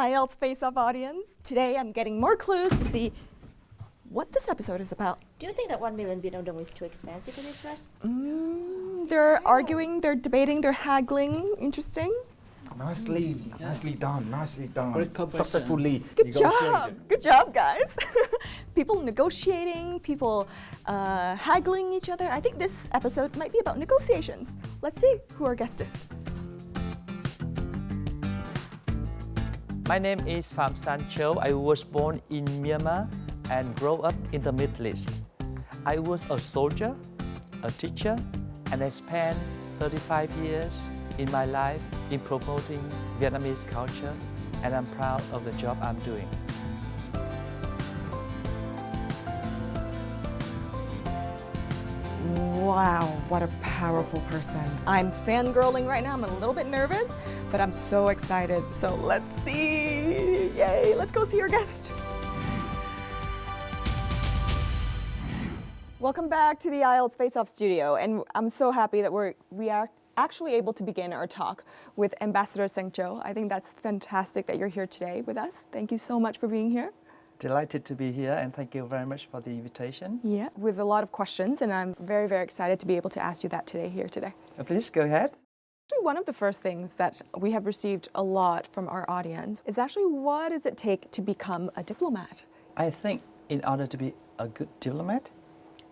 IELTS Face Off audience. Today I'm getting more clues to see what this episode is about. Do you think that 1 million Vietnam dong is too expensive for this dress? Mm, they're arguing, they're debating, they're haggling. Interesting. Nicely, nicely done, nicely done. Great cooperation. Successfully Good job. Good job, guys. people negotiating, people uh, haggling each other. I think this episode might be about negotiations. Let's see who our guest is. My name is Pham Sanh Chau. I was born in Myanmar and grew up in the Middle East. I was a soldier, a teacher, and I spent 35 years in my life in promoting Vietnamese culture, and I'm proud of the job I'm doing. Wow, what a powerful person. I'm fangirling right now. I'm a little bit nervous, but I'm so excited. So let's see. Yay, let's go see our guest. Welcome back to the IELTS Face Off studio. And I'm so happy that we're we are actually able to begin our talk with Ambassador Sanh Chau. I think that's fantastic that you're here today with us. Thank you so much for being here. Delighted to be here and thank you very much for the invitation. Yeah, with a lot of questions, and I'm very, very excited to be able to ask you that today here today. Uh, Please go ahead. Actually, one of the first things that we have received a lot from our audience is actually what does it take to become a diplomat? I think in order to be a good diplomat,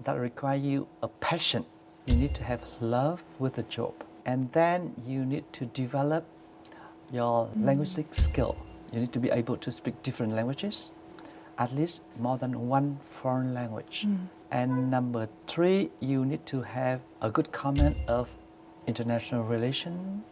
that require you a passion. You need to have love with the job. And then you need to develop your mm. linguistic skill. You need to be able to speak different languages, at least more than one foreign language. Mm. And number three, you need to have a good command of international relation,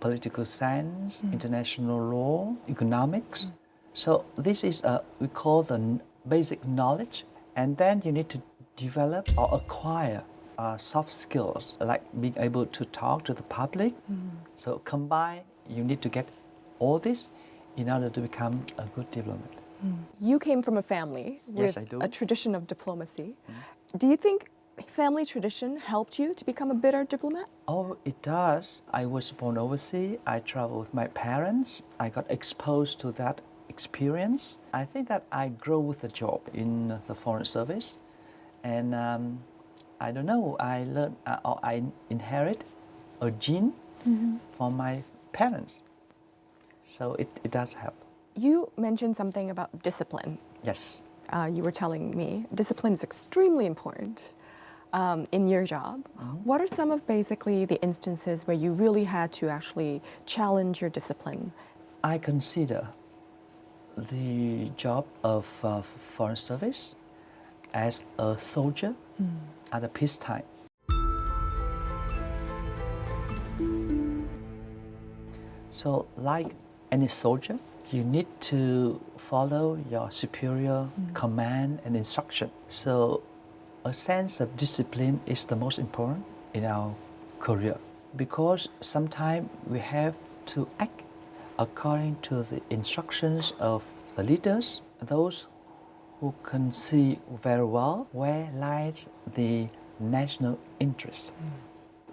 political science, mm. international law, economics. So this is a, we call the basic knowledge. And then you need to develop or acquire uh, soft skills like being able to talk to the public. Mm. So combine, you need to get all this in order to become a good diplomat. Mm. You came from a family with Yes, I do. a tradition of diplomacy. Do you think family tradition helped you to become a better diplomat? Oh, it does. I was born overseas. I traveled with my parents. I got exposed to that experience. I think that I grow with the job in the foreign service, and um, I don't know. I learned uh, or I inherit a gene from my parents, so it, it does help. You mentioned something about discipline. Yes. Uh, you were telling me discipline is extremely important um, in your job. What are some of basically the instances where you really had to actually challenge your discipline? I consider the job of uh, foreign service as a soldier at a peacetime. So, like any soldier, you need to follow your superior command and instruction. So, a sense of discipline is the most important in our career because sometimes we have to act according to the instructions of the leaders, those who can see very well where lies the national interest. Mm.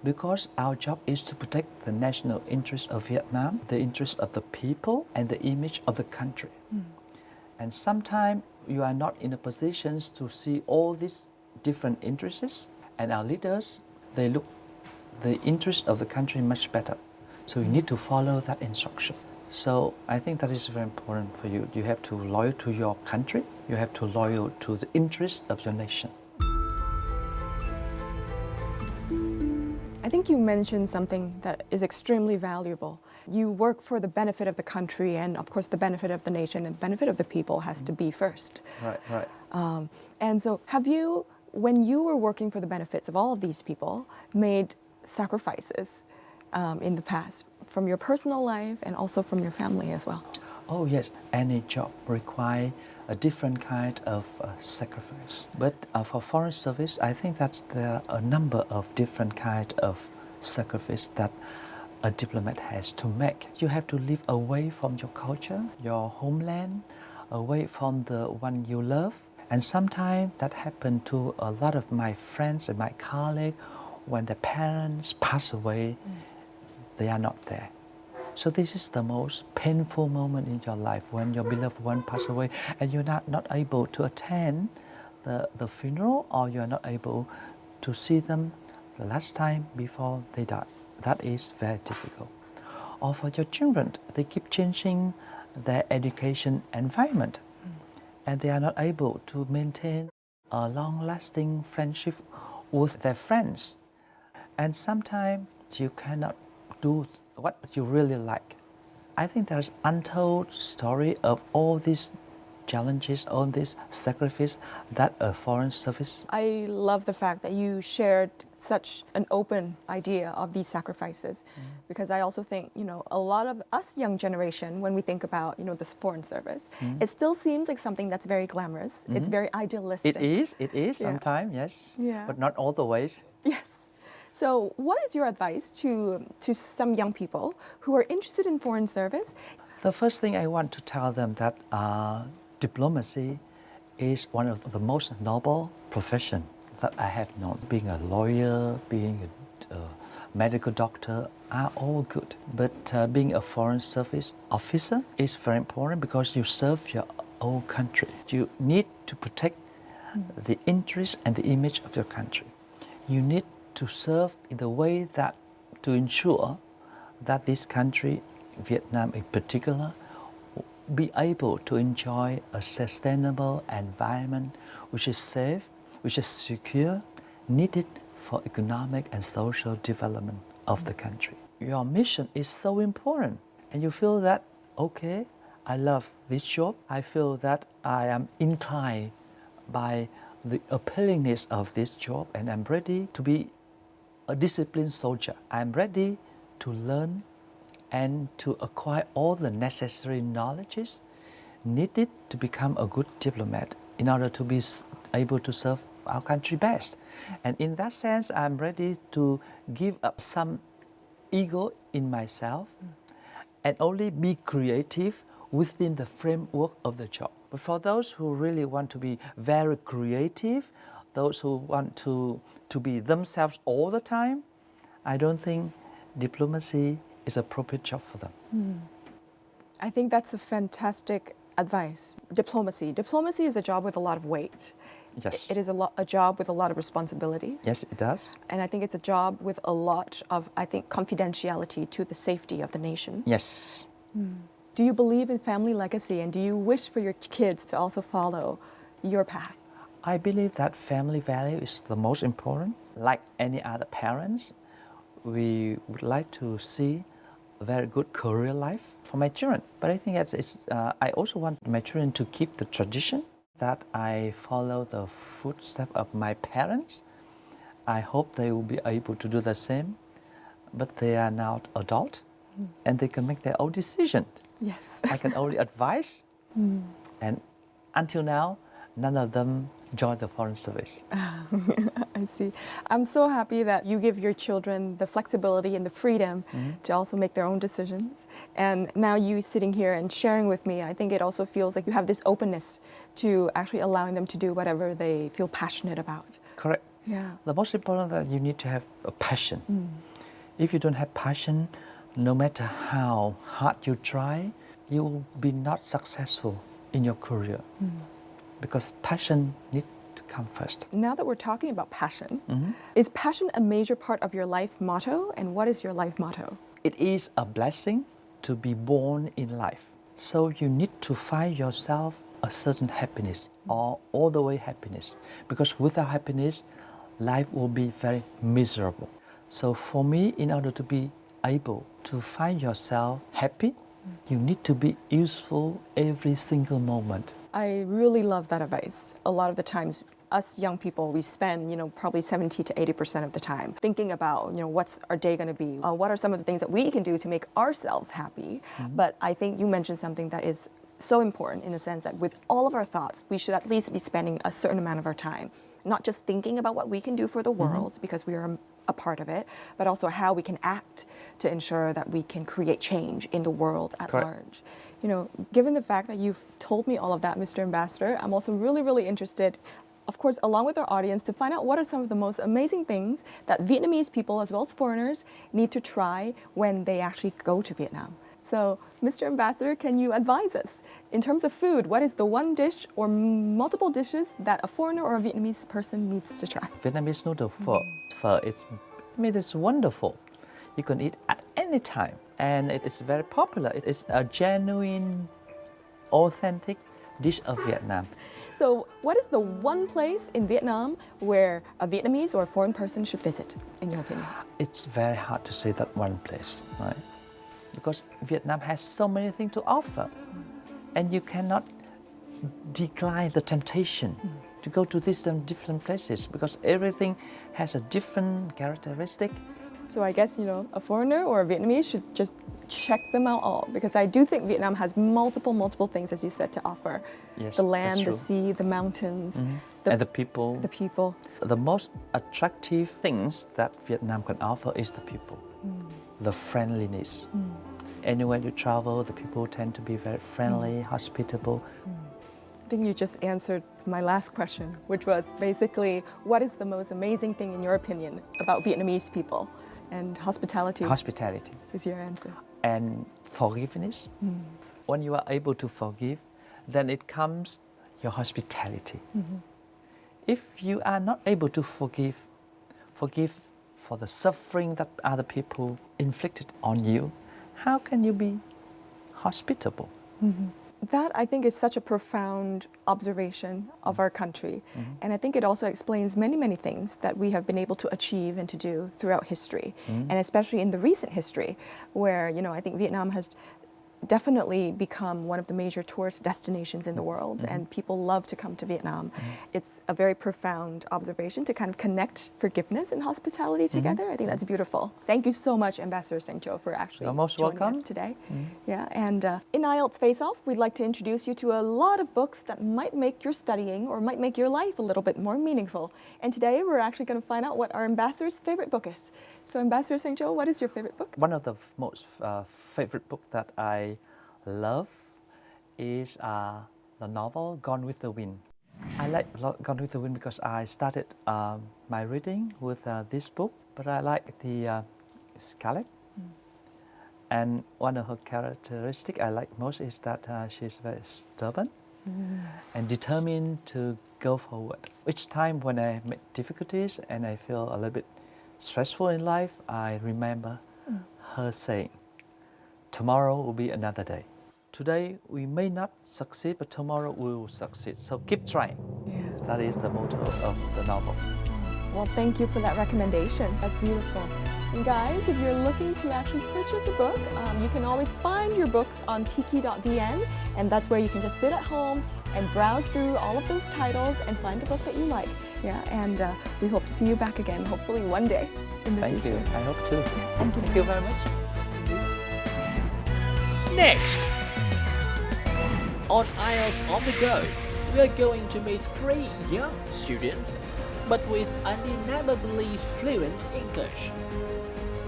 Because our job is to protect the national interest of Vietnam, the interest of the people, and the image of the country. Mm. And sometimes you are not in a position to see all these different interests, and our leaders they look the interest of the country much better. So you need to follow that instruction. So I think that is very important for you. You have to loyal to your country. You have to loyal to the interest of your nation. I think you mentioned something that is extremely valuable. You work for the benefit of the country, and of course, the benefit of the nation and the benefit of the people has to be first. Right, right. Um, and so, have you, when you were working for the benefits of all of these people, made sacrifices um, in the past from your personal life and also from your family as well? Oh yes, any job require a different kind of uh, sacrifice. But uh, for foreign service, I think that there are a number of different kind of sacrifice that a diplomat has to make. You have to live away from your culture, your homeland, away from the one you love. And sometimes that happened to a lot of my friends and my colleagues when their parents pass away, mm. they are not there. So this is the most painful moment in your life when your beloved one passed away and you're not, not able to attend the, the funeral or you're not able to see them the last time before they die. That is very difficult. Or for your children, they keep changing their education environment and they are not able to maintain a long-lasting friendship with their friends. And sometimes you cannot do what you really like. I think there's untold story of all these challenges, on these sacrifices that a foreign service. I love the fact that you shared such an open idea of these sacrifices mm. because I also think, you know, a lot of us young generation, when we think about, you know, this foreign service, mm. it still seems like something that's very glamorous. It's mm-hmm. very idealistic. It is, it is Yeah. sometimes, yes, Yeah. but not all the ways. Yes. So, what is your advice to, to some young people who are interested in foreign service? The first thing I want to tell them that uh, diplomacy is one of the most noble profession that I have known. Being a lawyer, being a uh, medical doctor are all good, but uh, being a foreign service officer is very important because you serve your own country. You need to protect the interest and the image of your country. You need to serve in the way that to ensure that this country, Vietnam in particular, be able to enjoy a sustainable environment which is safe, which is secure, needed for economic and social development of the country. Your mission is so important, and you feel that, okay, I love this job, I feel that I am inclined by the appealingness of this job, and I'm ready to be a disciplined soldier. I'm ready to learn and to acquire all the necessary knowledges needed to become a good diplomat in order to be able to serve our country best. And in that sense, I'm ready to give up some ego in myself and only be creative within the framework of the job. But for those who really want to be very creative, those who want to, to be themselves all the time, I don't think diplomacy is appropriate job for them. Hmm. I think that's a fantastic advice. Diplomacy. Diplomacy is a job with a lot of weight. Yes. It is a, a job with a lot of responsibilities. Yes, it does. And I think it's a job with a lot of, I think, confidentiality to the safety of the nation. Yes. Hmm. Do you believe in family legacy and do you wish for your kids to also follow your path? I believe that family value is the most important. Like any other parents, we would like to see very good career life for my children. But I think it's, it's, uh, I also want my children to keep the tradition that I follow the footsteps of my parents. I hope they will be able to do the same. But they are now adult and they can make their own decision. Yes. I can only advise. And until now, none of them joined the foreign service. I see. I'm so happy that you give your children the flexibility and the freedom mm-hmm. to also make their own decisions. And now you sitting here and sharing with me, I think it also feels like you have this openness to actually allowing them to do whatever they feel passionate about. Correct. Yeah. The most important that you need to have a passion. Mm. If you don't have passion, no matter how hard you try, you will be not successful in your career. Mm. Because passion needs to come first. Now that we're talking about passion, Mhm. is passion a major part of your life motto? And what is your life motto? It is a blessing to be born in life. So you need to find yourself a certain happiness or all the way happiness. Because without happiness, life will be very miserable. So for me, in order to be able to find yourself happy, you need to be useful every single moment. I really love that advice. A lot of the times, us young people, we spend, you know, probably 70 to 80% of the time thinking about, you know, what's our day going to be? Uh, what are some of the things that we can do to make ourselves happy? But I think you mentioned something that is so important in the sense that with all of our thoughts, we should at least be spending a certain amount of our time, not just thinking about what we can do for the mm-hmm. world because we are a part of it, but also how we can act to ensure that we can create change in the world at Correct. large. You know, given the fact that you've told me all of that, Mr. Ambassador, I'm also really, really interested of course, along with our audience, to find out what are some of the most amazing things that Vietnamese people, as well as foreigners, need to try when they actually go to Vietnam. So, Mr. Ambassador, can you advise us in terms of food? What is the one dish or multiple dishes that a foreigner or a Vietnamese person needs to try? Vietnamese noodle pho. Pho it's, I mean, it's wonderful. You can eat at any time, and it is very popular. It is a genuine, authentic dish of Vietnam. So, what is the one place in Vietnam where a Vietnamese or a foreign person should visit, in your opinion? It's very hard to say that one place, right? Because Vietnam has so many things to offer, and you cannot decline the temptation to go to these um, different places because everything has a different characteristic. So I guess, you know, a foreigner or a Vietnamese should just check them out all because I do think Vietnam has multiple, multiple things, as you said, to offer. Yes, the land, the sea, the mountains, and the people. the people. The most attractive things that Vietnam can offer is the people, the friendliness. Mm. Anywhere you travel, the people tend to be very friendly, mm. hospitable. Mm. I think you just answered my last question, which was basically, what is the most amazing thing in your opinion about Vietnamese people? And hospitality Hospitality is your answer. and forgiveness. When you are able to forgive, then it comes your hospitality. Mm-hmm. If you are not able to forgive, forgive for the suffering that other people inflicted on you, how can you be hospitable? Mm-hmm. That I think is such a profound observation of our country. Mm-hmm. And I think it also explains many, many things that we have been able to achieve and to do throughout history. Mm-hmm. And especially in the recent history, where, you know, I think Vietnam has definitely become one of the major tourist destinations in the world mm-hmm. and people love to come to Vietnam. Mm-hmm. It's a very profound observation to kind of connect forgiveness and hospitality mm-hmm. together. I think that's beautiful. Thank you so much, Ambassador Sanh Chau, for actually You're most joining welcome. us today. Yeah, and uh, in IELTS Face Off, we'd like to introduce you to a lot of books that might make your studying or might make your life a little bit more meaningful. And today we're actually going to find out what our ambassador's favorite book is. So, Ambassador Sanh Chau, what is your favorite book? One of the most uh, favorite book that I love is uh, the novel Gone with the Wind. I like Gone with the Wind because I started um, my reading with uh, this book, but I like the uh, Scarlett. And one of her characteristics I like most is that uh, she's very stubborn and determined to go forward. Each time when I make difficulties and I feel a little bit stressful in life, I remember mm. her saying, Tomorrow will be another day. Today we may not succeed, but tomorrow we will succeed. So keep trying. Yeah. That is the motto of the novel. Well, thank you for that recommendation. That's beautiful. And guys, if you're looking to actually purchase a book, um, you can always find your books on tiki.vn, and that's where you can just sit at home and browse through all of those titles and find a book that you like. Yeah, and uh, we hope to see you back again, hopefully one day in the Thank future. you. I hope too. Thank you. Thank you very much. Next, on IELTS on the go, we are going to meet three young students, but with undeniably fluent English.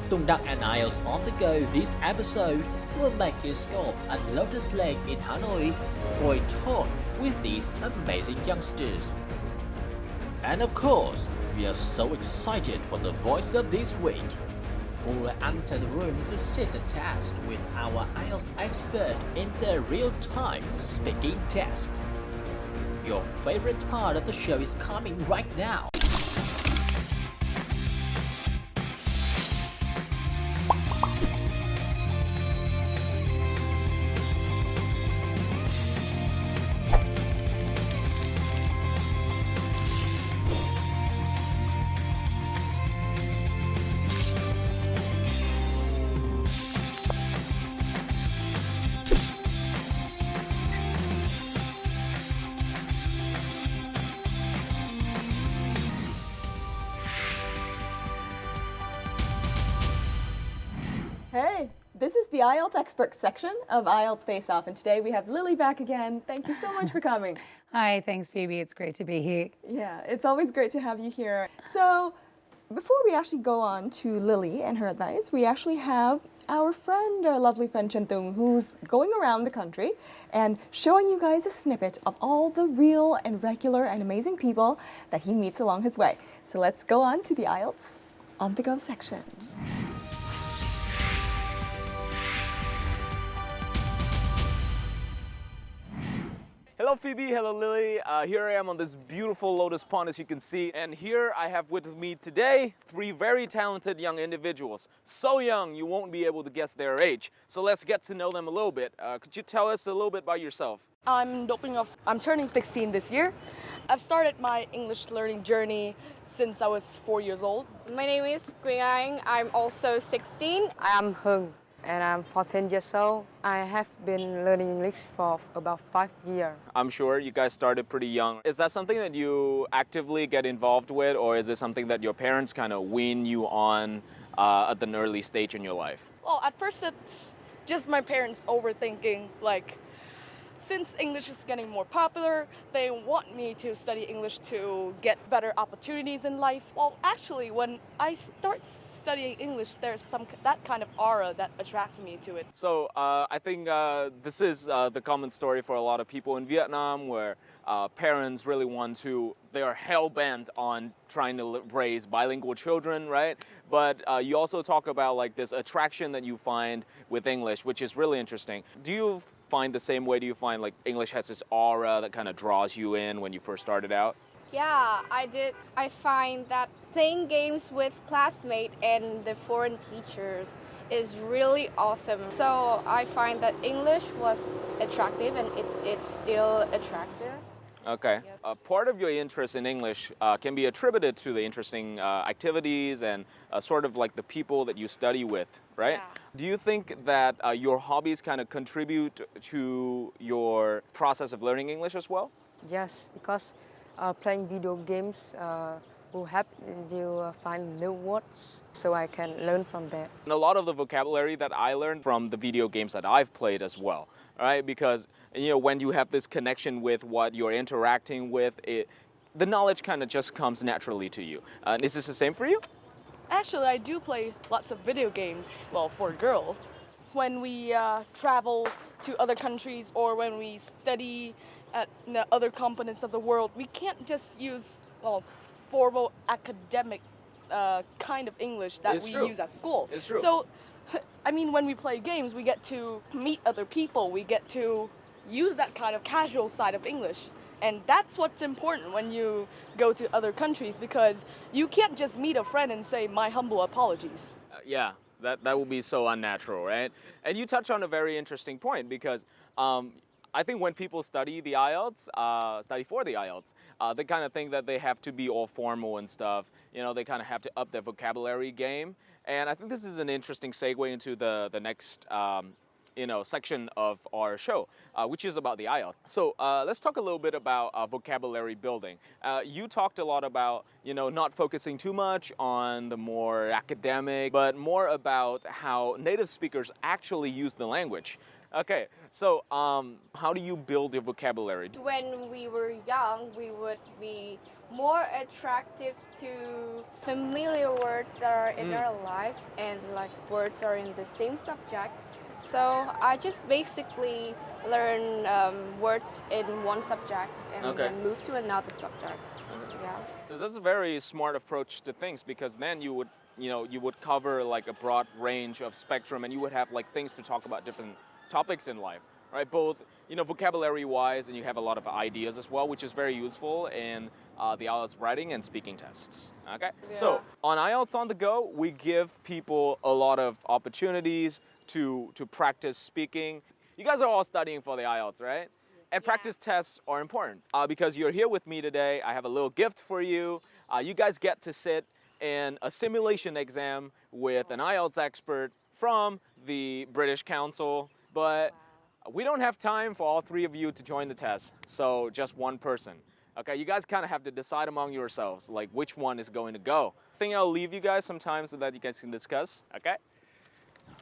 Tung Duck and IELTS on the go this episode will make you stop at Lotus Lake in Hanoi for a talk with these amazing youngsters. And of course, we are so excited for the voice of this week who will enter the room to sit the test with our IELTS expert in the real-time speaking test. Your favorite part of the show is coming right now. The IELTS expert section of IELTS Face Off, and today we have Lily back again. Thank you so much for coming. Hi, thanks, Phoebe. It's great to be here. Yeah, it's always great to have you here. So, before we actually go on to Lily and her advice, we actually have our friend, our lovely friend Chen Tung, who's going around the country and showing you guys a snippet of all the real and regular and amazing people that he meets along his way. So let's go on to the IELTS on the go section. Hello Phoebe, hello Lily. Uh, here I am on this beautiful lotus pond as you can see. And here I have with me today three very talented young individuals. So young you won't be able to guess their age. So let's get to know them a little bit. Uh, could you tell us a little bit about yourself? I'm doping off. I'm turning 16 this year. I've started my English learning journey since I was four years old. My name is Quỳnh Anh. I'm also 16. I am Hung and I'm 14 years old. I have been learning English for about five years. I'm sure you guys started pretty young. Is that something that you actively get involved with or is it something that your parents kind of wean you on uh, at an early stage in your life? Well, at first it's just my parents overthinking like since English is getting more popular, they want me to study English to get better opportunities in life. Well, actually, when I start studying English, there's some that kind of aura that attracts me to it. So uh, I think uh, this is uh, the common story for a lot of people in Vietnam where uh, parents really want to, they are hell bent on trying to raise bilingual children, right? But uh, you also talk about like this attraction that you find with English, which is really interesting. Do you find the same way? Do you find like English has this aura that kind of draws you in when you first started out? Yeah, I did. I find that playing games with classmates and the foreign teachers is really awesome. So I find that English was attractive and it's, it's still attractive. Okay. Yes. Uh, part of your interest in English uh, can be attributed to the interesting uh, activities and uh, sort of like the people that you study with, right? Yeah. Do you think that uh, your hobbies kind of contribute to your process of learning English as well? Yes, because uh, playing video games uh, will help you uh, find new words so I can learn from that. And a lot of the vocabulary that I learned from the video games that I've played as well, right? Because you know when you have this connection with what you're interacting with, it the knowledge kind of just comes naturally to you. Uh, is this the same for you? Actually, I do play lots of video games, well, for a girl. When we uh, travel to other countries or when we study at other continents of the world, we can't just use, well, formal academic uh, kind of English that It's we true. use at school. It's true. So, I mean, when we play games, we get to meet other people, we get to use that kind of casual side of English. And that's what's important when you go to other countries because you can't just meet a friend and say, my humble apologies. Uh, yeah, that, that would be so unnatural, right? And you touch on a very interesting point because um, I think when people study the IELTS, uh, study for the IELTS, uh, they kind of think that they have to be all formal and stuff. You know, they kind of have to up their vocabulary game. And I think this is an interesting segue into the, the next um, you know, section of our show, uh, which is about the IELTS. So uh, let's talk a little bit about uh, vocabulary building. Uh, you talked a lot about, you know, not focusing too much on the more academic, but more about how native speakers actually use the language. Okay, so um, how do you build your vocabulary? When we were young, we would be more attractive to familiar words that are in our lives and like words are in the same subject. So I just basically learn um, words in one subject and Okay. then move to another subject. Yeah. So that's a very smart approach to things because then you would, you know, you would cover like a broad range of spectrum and you would have like things to talk about different topics in life, right? Both, you know, vocabulary wise and you have a lot of ideas as well, which is very useful in uh, the IELTS writing and speaking tests, okay? So on IELTS on the go, we give people a lot of opportunities to, to practice speaking. You guys are all studying for the IELTS, right? And practice tests are important uh, because you're here with me today. I have a little gift for you. Uh, you guys get to sit in a simulation exam with an IELTS expert from the British Council, but we don't have time for all three of you to join the test, so just one person. Okay, you guys kind of have to decide among yourselves, like which one is going to go. I think I'll leave you guys some time so that you guys can discuss, okay?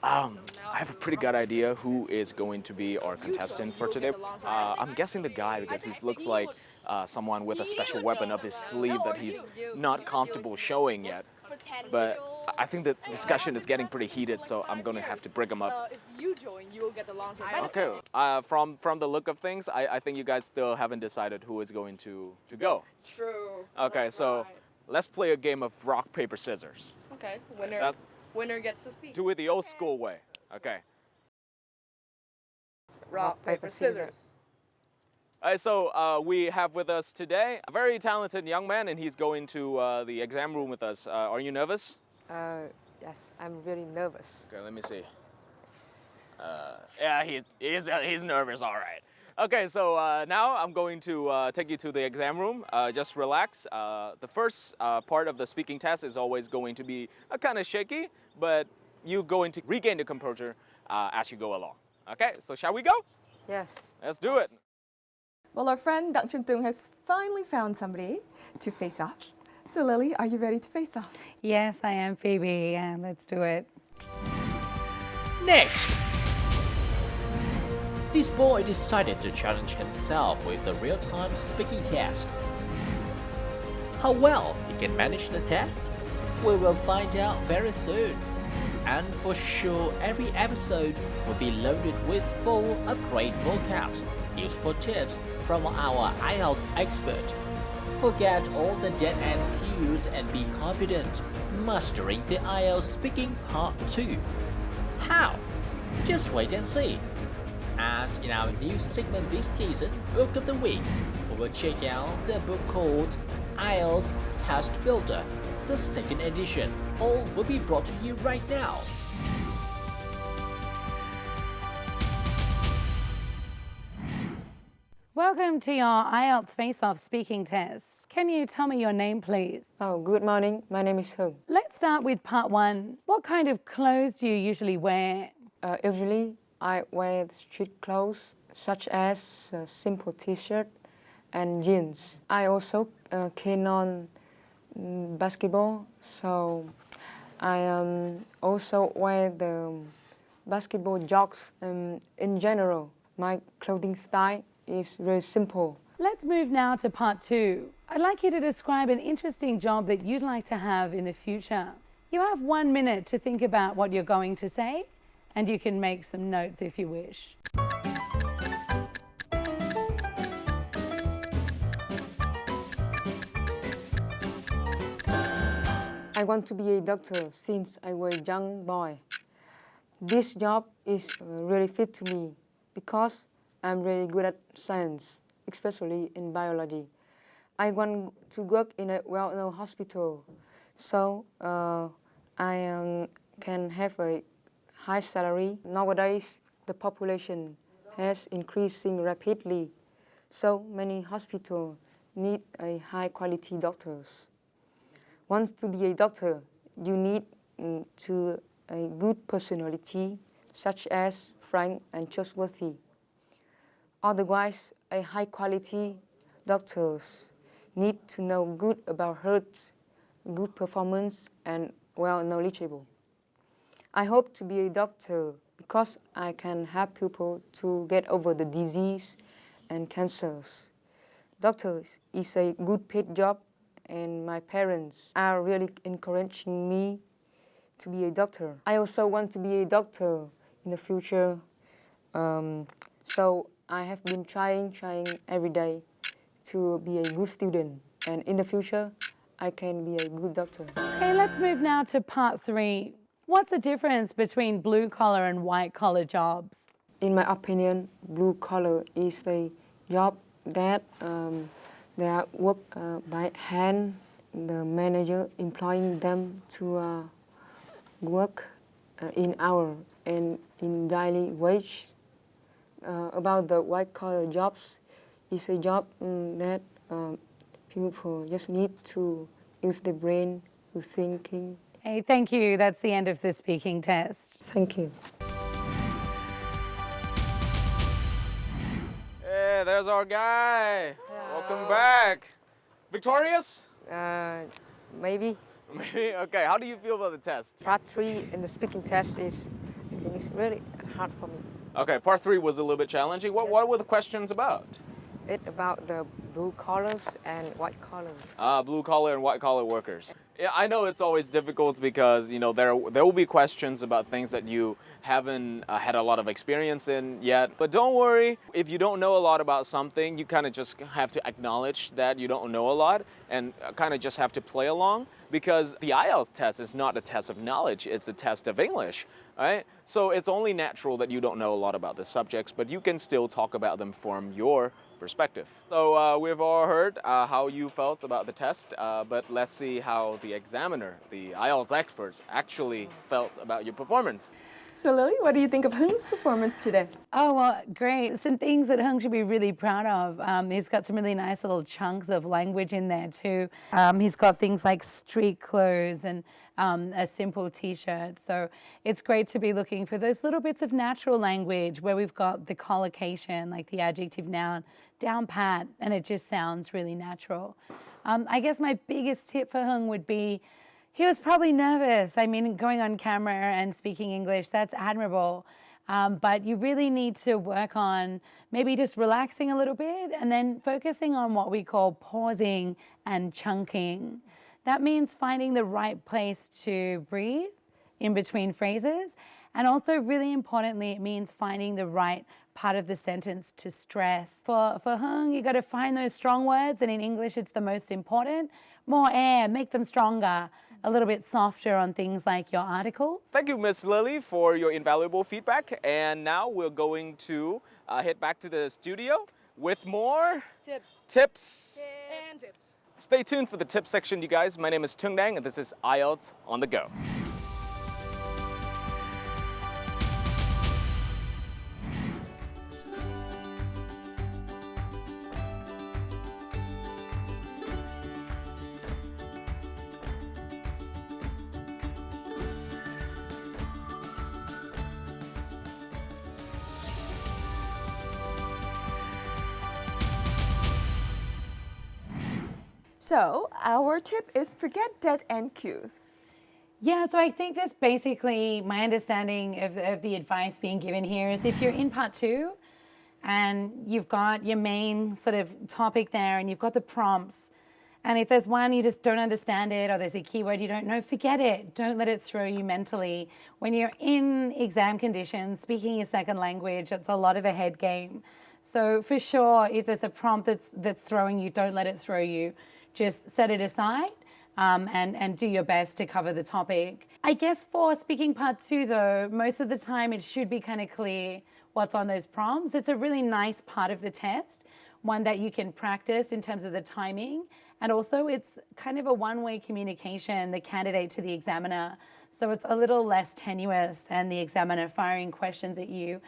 Um, I have a pretty good idea who is going to be our contestant for today. Uh, I'm guessing the guy because he looks like uh, someone with a special weapon up his sleeve that he's not comfortable showing yet. But I think the discussion is getting pretty heated, so I'm gonna have to break them Uh, up. if you join, you will get the long-term Okay, uh, from from the look of things, I, I think you guys still haven't decided who is going to to go. True. Okay, That's so right. let's play a game of rock paper scissors. Okay, winner. That's- Winner gets to speak. Do it the old school way. Okay. Rock, paper, scissors. All right, so uh, we have with us today a very talented young man, and he's going to uh, the exam room with us. Uh, are you nervous? Uh, yes, I'm really nervous. Okay, let me see. Uh, yeah, he's, he's, uh, he's nervous, all right. Okay, so uh, now I'm going to uh, take you to the exam room. Uh, just relax. Uh, the first uh, part of the speaking test is always going to be uh, kind of shaky, but you're going to regain the composure uh, as you go along. Okay, so shall we go? Yes. Let's do it. Well, our friend Dang Chun Tung has finally found somebody to face off. So, Lily, are you ready to face off? Yes, I am, Phoebe. Yeah, let's do it. Next! This boy decided to challenge himself with the real-time speaking test. How well he can manage the test? We will find out very soon. And for sure, every episode will be loaded with full upgrade vocabs, useful tips from our IELTS expert. Forget all the dead-end cues and be confident, mastering the IELTS speaking part 2. How? Just wait and see. And in our new segment this season, Book of the Week, we will check out the book called IELTS Test Builder, the second edition. All will be brought to you right now. Welcome to your IELTS face-off speaking test. Can you tell me your name, please? Oh, good morning. My name is Hung. Let's start with part one. What kind of clothes do you usually wear? Uh, usually, I wear street clothes such as a simple t-shirt and jeans. I also uh, keen on mm, basketball, so I um, also wear the basketball jocks. Um, in general, my clothing style is very simple. Let's move now to part two. I'd like you to describe an interesting job that you'd like to have in the future. You have one minute to think about what you're going to say, and you can make some notes if you wish. I want to be a doctor since I was a young boy. This job is really fit to me because I'm really good at science, especially in biology. I want to work in a well-known hospital, so uh, I um, can have a high salary. Nowadays, the population has increasing rapidly, so many hospitals need a high-quality doctors. Once to be a doctor, you need mm, to a good personality, such as frank and trustworthy. Otherwise, a high-quality doctors need to know good about health, good performance, and well knowledgeable. I hope to be a doctor because I can help people to get over the disease and cancers. Doctors is a good paid job and my parents are really encouraging me to be a doctor. I also want to be a doctor in the future. Um, so I have been trying, trying every day to be a good student. And in the future, I can be a good doctor. Okay, let's move now to part three. What's the difference between blue collar and white collar jobs? In my opinion, blue collar is the job that um, they are work uh, by hand. The manager employing them to uh, work uh, in hour and in daily wage. Uh, about the white collar jobs, is a job mm, that um, people just need to use the brain to thinking. Hey, thank you. That's the end of the speaking test. Thank you. Hey, there's our guy. Welcome back. Victorious? Uh, maybe Maybe. Okay. How do you feel about the test? part three in the speaking test is, I think it's really hard for me. Okay. Part three was a little bit challenging. What What were the questions about? It's about the blue collars and white collars. Uh, blue collar and white collar workers. Yeah, I know it's always difficult because you know there there will be questions about things that you haven't uh, had a lot of experience in yet. But don't worry, if you don't know a lot about something, you kind of just have to acknowledge that you don't know a lot and kind of just have to play along because the IELTS test is not a test of knowledge, it's a test of English. Right? So it's only natural that you don't know a lot about the subjects, but you can still talk about them from your perspective. So uh, we've all heard uh, how you felt about the test, uh, but let's see how the examiner, the IELTS experts, actually felt about your performance. So Lily, what do you think of Hung's performance today? Oh, well, great. Some things that Hung should be really proud of. Um, he's got some really nice little chunks of language in there too. Um, he's got things like street clothes and um, a simple t-shirt. So it's great to be looking for those little bits of natural language where we've got the collocation, like the adjective noun, down pat, and it just sounds really natural. Um, I guess my biggest tip for Hung would be he was probably nervous. I mean, going on camera and speaking English, that's admirable. Um, but you really need to work on maybe just relaxing a little bit and then focusing on what we call pausing and chunking. That means finding the right place to breathe in between phrases. And also really importantly, it means finding the right part of the sentence to stress. For, for Hung, you got to find those strong words, and in English, it's the most important. More air, make them stronger, a little bit softer on things like your articles. Thank you, Miss Lily, for your invaluable feedback. And now we're going to uh, head back to the studio with more Tips. tips. And tips. Stay tuned for the tip section, you guys. My name is Tung Dang, and this is IELTS on the go. So our tip is forget dead end cues. Yeah, so I think that's basically my understanding of, of the advice being given here is if you're in part two and you've got your main sort of topic there and you've got the prompts, and if there's one you just don't understand it or there's a keyword you don't know, forget it. Don't let it throw you mentally. When you're in exam conditions, speaking your second language, it's a lot of a head game. So for sure, if there's a prompt that's, that's throwing you, don't let it throw you. Just set it aside um, and, and do your best to cover the topic. I guess for speaking part two though, most of the time it should be kind of clear what's on those prompts. It's a really nice part of the test, one that you can practice in terms of the timing. And also it's kind of a one-way communication, the candidate to the examiner. So it's a little less tenuous than the examiner firing questions at you.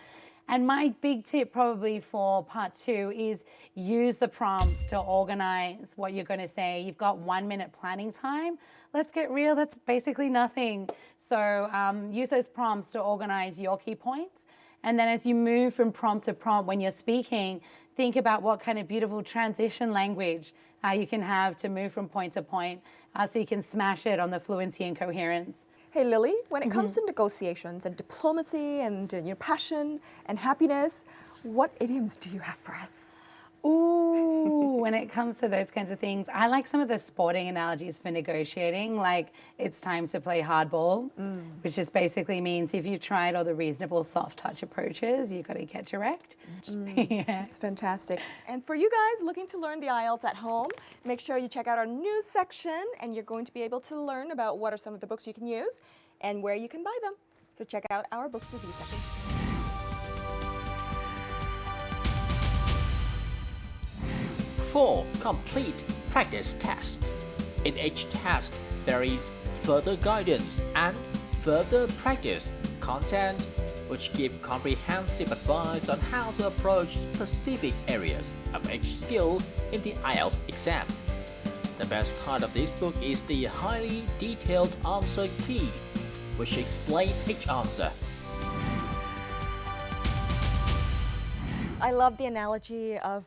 And my big tip probably for part two is use the prompts to organize what you're going to say. You've got one minute planning time. Let's get real, that's basically nothing. So um, use those prompts to organize your key points. And then as you move from prompt to prompt when you're speaking, think about what kind of beautiful transition language uh, you can have to move from point to point uh, so you can smash it on the fluency and coherence. Hey Lily, when it comes to negotiations and diplomacy and uh, you know, passion and happiness, what idioms do you have for us? Ooh, when it comes to those kinds of things, I like some of the sporting analogies for negotiating, like it's time to play hardball, mm. which just basically means if you've tried all the reasonable soft touch approaches, you've got to get direct. Mm. yeah. It's fantastic. And for you guys looking to learn the IELTS at home, make sure you check out our news section and you're going to be able to learn about what are some of the books you can use and where you can buy them. So check out our books review section. Four complete practice tests. In each test, there is further guidance and further practice content which give comprehensive advice on how to approach specific areas of each skill in the IELTS exam. The best part of this book is the highly detailed answer keys, which explain each answer. I love the analogy of,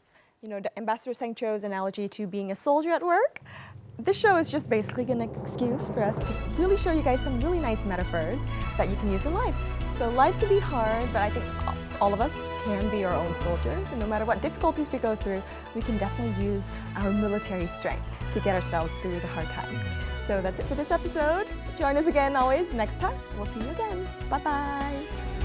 you know, Ambassador Sanh Chau's analogy to being a soldier at work. This show is just basically an excuse for us to really show you guys some really nice metaphors that you can use in life. So life can be hard, but I think all of us can be our own soldiers, and no matter what difficulties we go through, we can definitely use our military strength to get ourselves through the hard times. So that's it for this episode. Join us again always next time. We'll see you again. Bye bye.